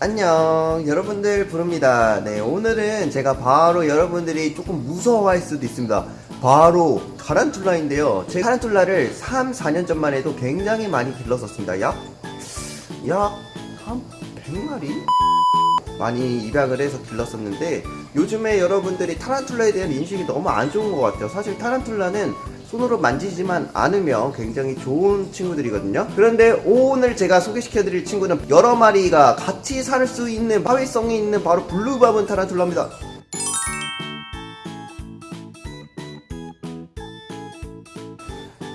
안녕. 여러분들 부릅니다. 네 오늘은 제가 바로 여러분들이 조금 무서워할 수도 있습니다. 바로 타란툴라인데요. 제 타란툴라를 3, 4년 전만 해도 굉장히 많이 길렀었습니다. 약? 약한 100마리? 많이 입양을 해서 길렀었는데 요즘에 여러분들이 타란툴라에 대한 인식이 너무 안 좋은 것 같아요. 사실 타란툴라는 손으로 만지지만 않으면 굉장히 좋은 친구들이거든요. 그런데 오늘 제가 소개시켜 드릴 친구는 여러 마리가 같이 살 수 있는 사회성이 있는 바로 블루바본 타란툴라입니다.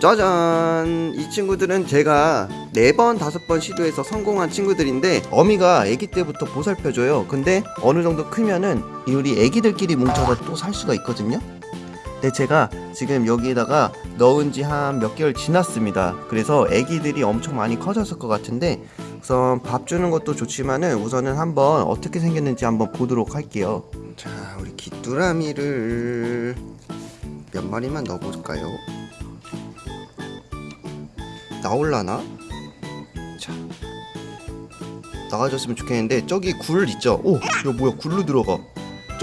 짜잔! 이 친구들은 제가 4번 5번 시도해서 성공한 친구들인데 어미가 아기 때부터 보살펴줘요. 근데 어느 정도 크면은 우리 애기들끼리 뭉쳐서 또 살 수가 있거든요 근데 제가 지금 여기에다가 넣은 지 한 몇 개월 지났습니다 그래서 애기들이 엄청 많이 커졌을 것 같은데 우선 밥 주는 것도 좋지만은 우선은 한번 어떻게 생겼는지 한번 보도록 할게요 자 우리 귀뚜라미를 몇 마리만 넣어볼까요 나올라나? 자 나가줬으면 좋겠는데 저기 굴 있죠? 오! 야 뭐야 굴로 들어가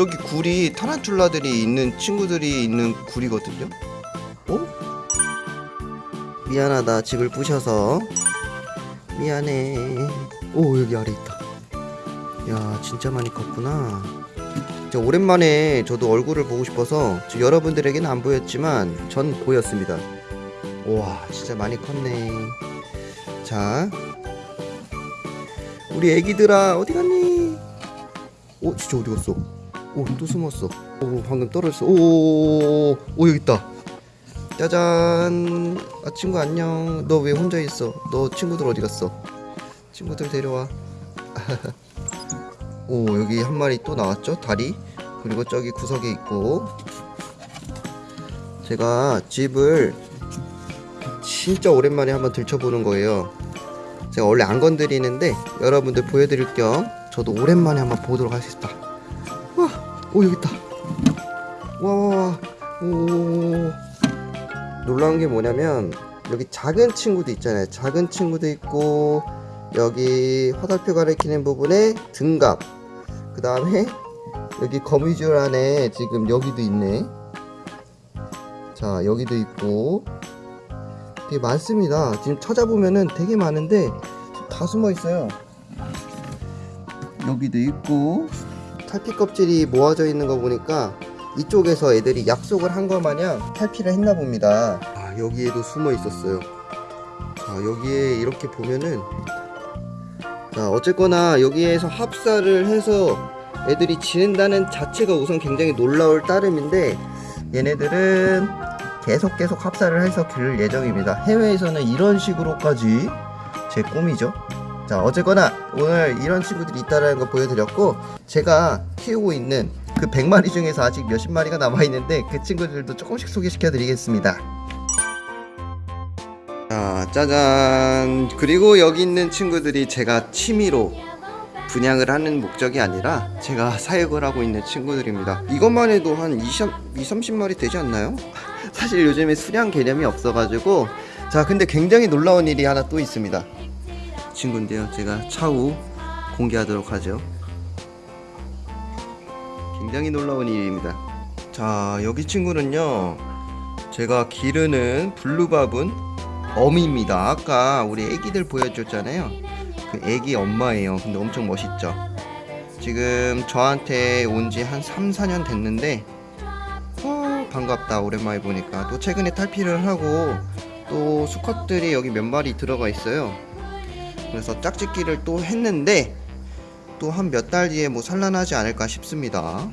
저기 굴이 타란툴라들이 있는 친구들이 있는 굴이거든요? 어? 미안하다. 집을 부셔서. 미안해. 오 여기 아래 있다. 야 진짜 많이 컸구나. 진짜 오랜만에 저도 얼굴을 보고 싶어서 저 여러분들에게는 안 보였지만 전 보였습니다. 우와 진짜 많이 컸네. 자 우리 애기들아 어디 갔니? 오 진짜 어디 갔어 오또 숨었어. 오 방금 떨어졌어. 오오오오 오 여기 있다. 짜잔. 아 친구 안녕. 너 왜 혼자 있어? 너 친구들 어디 갔어? 친구들 데려와. 오 여기 한 마리 또 나왔죠? 다리? 그리고 저기 구석에 있고. 제가 집을 진짜 오랜만에 한번 들춰보는 거예요. 제가 원래 안 건드리는데 여러분들 보여드릴 겸 저도 오랜만에 한번 보도록 하겠습니다. 와, 오 여기 있다. 와와와. 오. 놀라운 게 뭐냐면 여기 작은 친구도 있잖아요. 작은 친구도 있고 여기 화살표 가리키는 부분에 등갑. 그 다음에 여기 거미줄 안에 지금 여기도 있네. 자 여기도 있고. 되게 많습니다. 지금 찾아보면은 되게 많은데 다 숨어 있어요. 여기도 있고 탈피 껍질이 모아져 있는 거 보니까 이쪽에서 애들이 약속을 한거 마냥 탈피를 했나 봅니다. 아, 여기에도 숨어 있었어요. 자, 여기에 이렇게 보면은 자, 어쨌거나 여기에서 합사를 해서 애들이 지낸다는 자체가 우선 굉장히 놀라울 따름인데 얘네들은 계속 계속 합사를 해서 기를 예정입니다. 해외에서는 이런 식으로까지 제 꿈이죠. 자 어쨌거나 오늘 이런 친구들이 있다는 거 보여드렸고 제가 키우고 있는 그 100마리 중에서 아직 몇십 마리가 남아있는데 그 친구들도 조금씩 소개시켜 드리겠습니다. 자 짜잔 그리고 여기 있는 친구들이 제가 취미로 분양을 하는 목적이 아니라 제가 사육을 하고 있는 친구들입니다 이것만 해도 한 20, 30마리 되지 않나요? 사실 요즘에 수량 개념이 없어가지고 자 근데 굉장히 놀라운 일이 하나 또 있습니다 친구인데요. 제가 차후 공개하도록 하죠. 굉장히 놀라운 일입니다. 자 여기 친구는요 제가 기르는 블루밥은 어미입니다. 아까 우리 애기들 보여줬잖아요. 그 애기 엄마예요. 근데 엄청 멋있죠? 지금 저한테 온 지 한 3, 4년 됐는데 어, 반갑다. 오랜만에 보니까. 또 최근에 탈피를 하고 또 수컷들이 여기 몇 마리 들어가 있어요 그래서 짝짓기를 또 했는데 또 한 몇 달 뒤에 뭐 산란하지 않을까 싶습니다.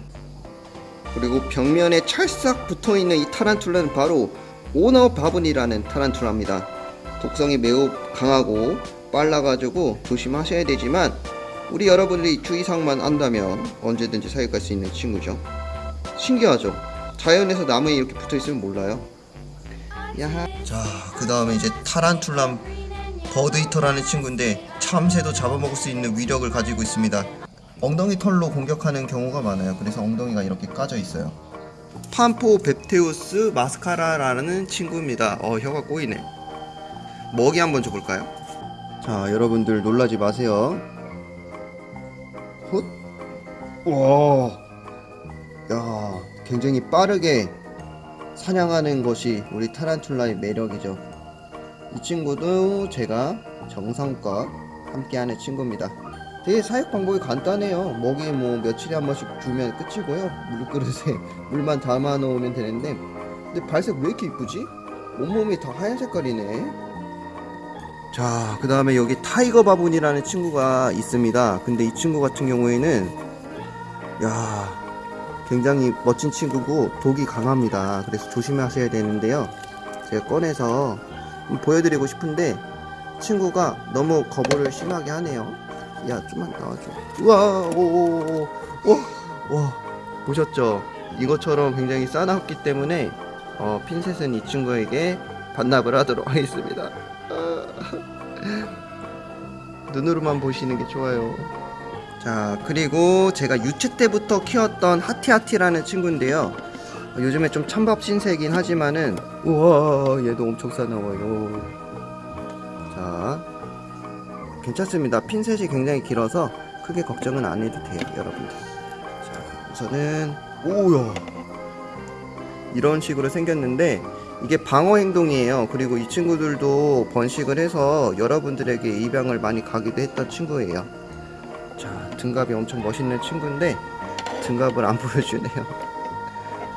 그리고 벽면에 찰싹 붙어있는 이 타란툴라는 바로 오너 바분이라는 타란툴라입니다. 독성이 매우 강하고 빨라가지고 조심하셔야 되지만 우리 여러분들이 주의사항만 안다면 언제든지 사육할 수 있는 친구죠. 신기하죠? 자연에서 나무에 이렇게 붙어있으면 몰라요? 야하. 자그 다음에 이제 타란툴람 버드히터라는 친구인데 참새도 잡아먹을 수 있는 위력을 가지고 있습니다 엉덩이 털로 공격하는 경우가 많아요 그래서 엉덩이가 이렇게 까져 있어요 판포 뱁테우스 마스카라라는 친구입니다 어 혀가 꼬이네 먹이 한번 줘볼까요? 자 여러분들 놀라지 마세요 헛. 와. 야, 굉장히 빠르게 사냥하는 것이 우리 타란툴라의 매력이죠. 이 친구도 제가 정성껏 함께하는 친구입니다. 되게 사육 방법이 간단해요. 먹이 뭐 며칠에 한 번씩 주면 끝이고요. 물그릇에 물만 담아 놓으면 되는데, 근데 발색 왜 이렇게 이쁘지? 온몸이 다 하얀 색깔이네. 자, 그 다음에 여기 Tiger Baboon이라는 친구가 있습니다. 근데 이 친구 같은 경우에는, 야, 굉장히 멋진 친구고 독이 강합니다. 그래서 조심하셔야 되는데요. 제가 꺼내서 보여드리고 싶은데, 친구가 너무 거부를 심하게 하네요. 야, 좀만 나와줘. 우와, 오, 오, 오, 와, 보셨죠? 이것처럼 굉장히 싸납기 때문에, 어, 핀셋은 이 친구에게 반납을 하도록 하겠습니다. 눈으로만 보시는 게 좋아요. 자, 그리고 제가 유채 때부터 키웠던 하티하티라는 친구인데요. 어, 요즘에 좀 찬밥 신세긴 하지만은, 우와, 얘도 엄청 싸나워요. 자, 괜찮습니다. 핀셋이 굉장히 길어서 크게 걱정은 안 해도 돼요, 여러분들. 자, 우선은, 오야. 이런 식으로 생겼는데, 이게 방어 행동이에요. 그리고 이 친구들도 번식을 해서 여러분들에게 입양을 많이 가기도 했던 친구예요. 자, 등갑이 엄청 멋있는 친구인데 등갑을 안 보여주네요.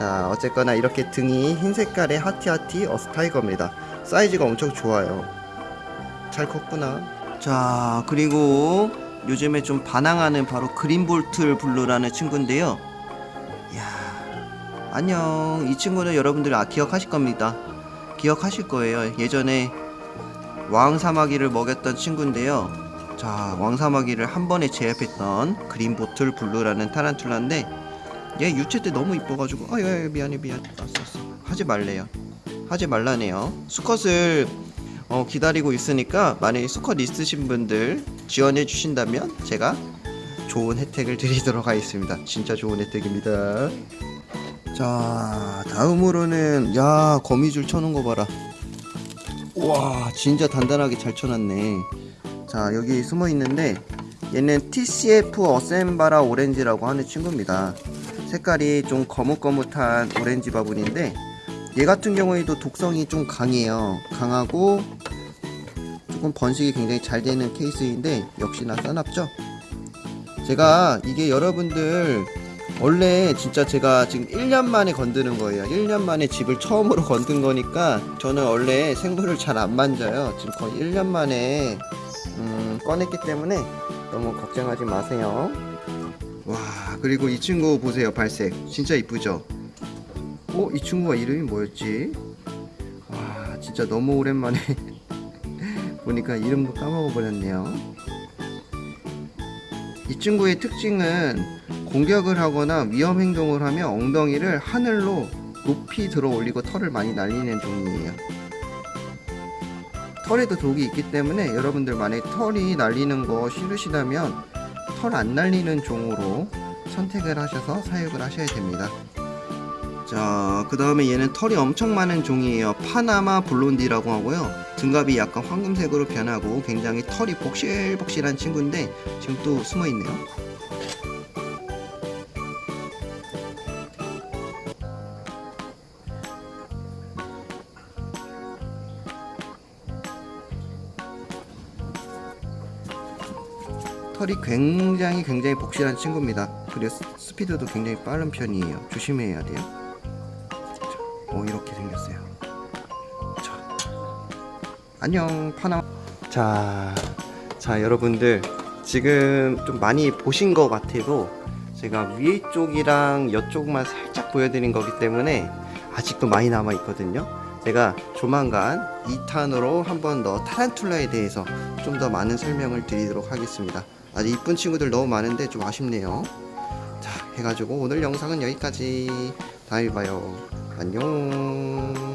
자, 어쨌거나 이렇게 등이 흰 색깔의 하티하티 어스타이거입니다. 사이즈가 엄청 좋아요. 잘 컸구나. 자, 그리고 요즘에 좀 반항하는 바로 Green Bottle Blue라는 친구인데요. 이야, 안녕. 이 친구는 여러분들 아, 기억하실 겁니다. 기억하실 거예요. 예전에 왕사마귀를 먹였던 친구인데요. 자, 왕사마귀를 한 번에 제압했던 Green Bottle Blue라는 타란툴라인데 얘 유체 때 너무 이뻐가지고 아, 야, 야, 미안해, 미안. 알았어, 알았어. 하지 말래요. 하지 말라네요. 수컷을 어, 기다리고 있으니까 만약에 수컷 있으신 분들 지원해 주신다면 제가 좋은 혜택을 드리도록 하겠습니다. 진짜 좋은 혜택입니다. 자 다음으로는 야 거미줄 쳐놓은 거 봐라 와 진짜 단단하게 잘 쳐놨네 자 여기 숨어 있는데 얘는 TCF 어셈바라 오렌지라고 하는 친구입니다 색깔이 좀 거뭇거뭇한 오렌지 바분인데 얘 같은 경우에도 독성이 좀 강해요 강하고 조금 번식이 굉장히 잘 되는 케이스인데 역시나 싸납죠 제가 이게 여러분들 원래 진짜 제가 지금 1년 만에 건드는 거예요. 1년 만에 집을 처음으로 건든 거니까 저는 원래 생물을 잘 안 만져요. 지금 거의 1년 만에 음, 꺼냈기 때문에 너무 걱정하지 마세요. 와 그리고 이 친구 보세요 발색 진짜 이쁘죠? 어? 이 친구가 이름이 뭐였지? 와 진짜 너무 오랜만에 보니까 이름도 까먹어 버렸네요. 이 친구의 특징은 공격을 하거나 위험 행동을 하면 엉덩이를 하늘로 높이 들어 올리고 털을 많이 날리는 종이에요. 털에도 독이 있기 때문에 여러분들 만약에 털이 날리는 거 싫으시다면 털 안 날리는 종으로 선택을 하셔서 사육을 하셔야 됩니다. 자, 그 다음에 얘는 털이 엄청 많은 종이에요. 파나마 블론디라고 하고요. 등갑이 약간 황금색으로 변하고 굉장히 털이 복실복실한 친구인데 지금 또 숨어 있네요. 털이 굉장히 굉장히 복실한 친구입니다. 스- 스피드도 굉장히 빠른 편이에요. 조심해야 돼요. 자, 오 이렇게 생겼어요. 자, 안녕 파나. 자, 자 여러분들 지금 좀 많이 보신 것 같아도 제가 위에 쪽이랑 옆쪽만 살짝 보여드린 거기 때문에 아직도 많이 남아 있거든요. 제가 조만간 2탄으로 한 번 더 타란툴라에 대해서 좀 더 많은 설명을 드리도록 하겠습니다. 아직 이쁜 친구들 너무 많은데 좀 아쉽네요. 자, 해가지고 오늘 영상은 여기까지. 다음에 봐요. 안녕.